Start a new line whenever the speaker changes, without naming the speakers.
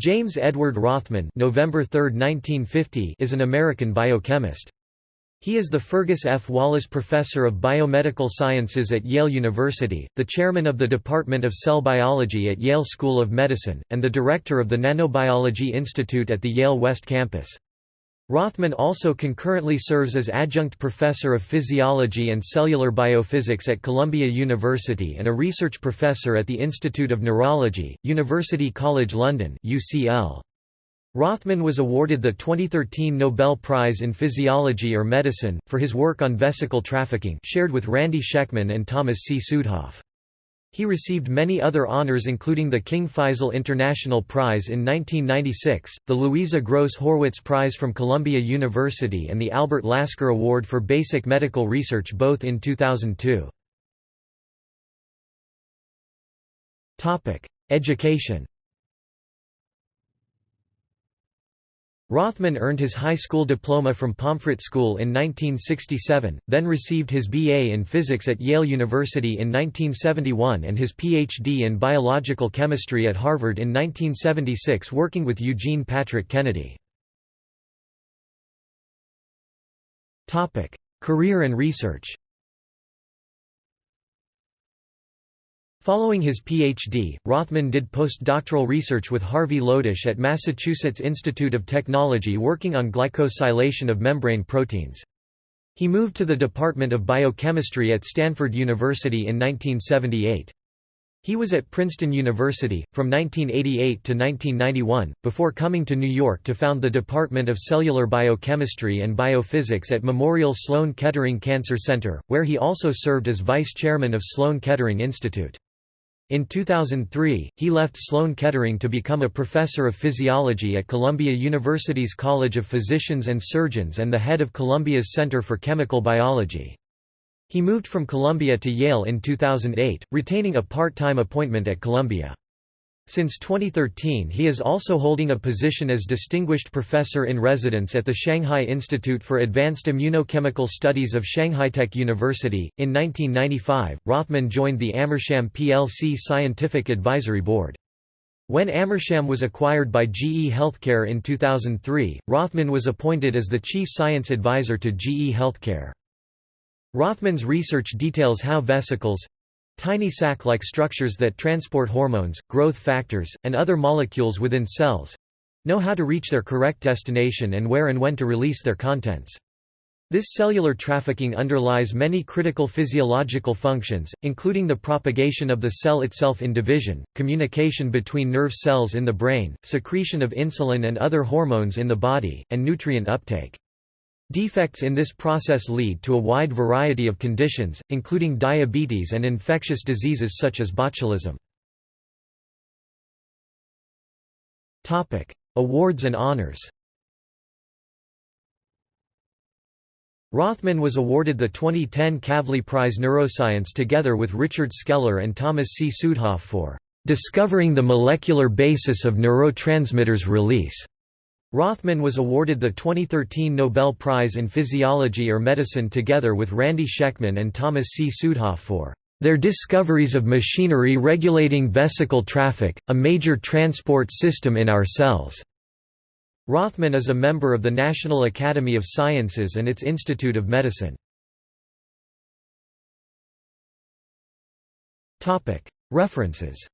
James Edward Rothman November 3, 1950 is an American biochemist. He is the Fergus F. Wallace Professor of Biomedical Sciences at Yale University, the chairman of the Department of Cell Biology at Yale School of Medicine, and the director of the Nanobiology Institute at the Yale West Campus. Rothman also concurrently serves as adjunct professor of physiology and cellular biophysics at Columbia University and a research professor at the Institute of Neurology, University College London UCL. Rothman was awarded the 2013 Nobel Prize in Physiology or Medicine, for his work on vesicle trafficking shared with Randy Schekman and Thomas C. Südhof. He received many other honors including the King Faisal International Prize in 1996, the Louisa Gross Horwitz Prize from Columbia University and the Albert Lasker Award for Basic Medical Research both in 2002. Education Rothman earned his high school diploma from Pomfret School in 1967, then received his B.A. in physics at Yale University in 1971 and his Ph.D. in biological chemistry at Harvard in 1976 working with Eugene Patrick Kennedy. Career and research Following his Ph.D., Rothman did postdoctoral research with Harvey Lodish at Massachusetts Institute of Technology working on glycosylation of membrane proteins. He moved to the Department of Biochemistry at Stanford University in 1978. He was at Princeton University, from 1988 to 1991, before coming to New York to found the Department of Cellular Biochemistry and Biophysics at Memorial Sloan Kettering Cancer Center, where he also served as vice chairman of Sloan Kettering Institute. In 2003, he left Sloan Kettering to become a professor of physiology at Columbia University's College of Physicians and Surgeons and the head of Columbia's Center for Chemical Biology. He moved from Columbia to Yale in 2008, retaining a part-time appointment at Columbia. Since 2013 he is also holding a position as Distinguished Professor in Residence at the Shanghai Institute for Advanced Immunochemical Studies of Shanghai Tech University. In 1995, Rothman joined the Amersham plc Scientific Advisory Board. When Amersham was acquired by GE Healthcare in 2003, Rothman was appointed as the Chief Science Advisor to GE Healthcare. Rothman's research details how vesicles, Tiny sac-like structures that transport hormones, growth factors, and other molecules within cells—know how to reach their correct destination and where and when to release their contents. This cellular trafficking underlies many critical physiological functions, including the propagation of the cell itself in division, communication between nerve cells in the brain, secretion of insulin and other hormones in the body, and nutrient uptake. Defects in this process lead to a wide variety of conditions, including diabetes and infectious diseases such as botulism. Awards and honors Rothman was awarded the 2010 Kavli Prize Neuroscience together with Richard Scheller and Thomas C. Südhof for "...discovering the molecular basis of neurotransmitters release." Rothman was awarded the 2013 Nobel Prize in Physiology or Medicine together with Randy Schekman and Thomas C. Südhof for their discoveries of machinery regulating vesicle traffic, a major transport system in our cells. Rothman is a member of the National Academy of Sciences and its Institute of Medicine. References